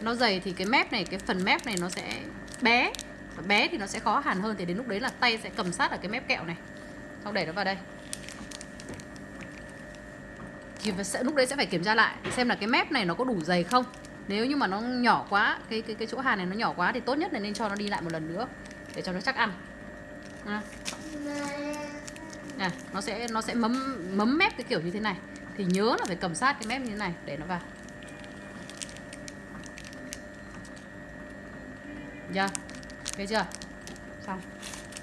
nó dày thì cái mép này cái phần mép này nó sẽ bé. Và bé thì nó sẽ khó hàn hơn thì đến lúc đấy là tay sẽ cầm sát ở cái mép kẹo này. Xong đẩy nó vào đây. Thì sẽ, lúc đấy sẽ phải kiểm tra lại xem là cái mép này nó có đủ dày không. Nếu như mà nó nhỏ quá cái cái cái chỗ hàn này nó nhỏ quá thì tốt nhất là nên cho nó đi lại một lần nữa để cho nó chắc ăn. À. À, nó sẽ nó sẽ mấm mấm mép cái kiểu như thế này. Thì nhớ là phải cầm sát cái mép như thế này để nó vào. Dạ. Thấy chưa? Xong.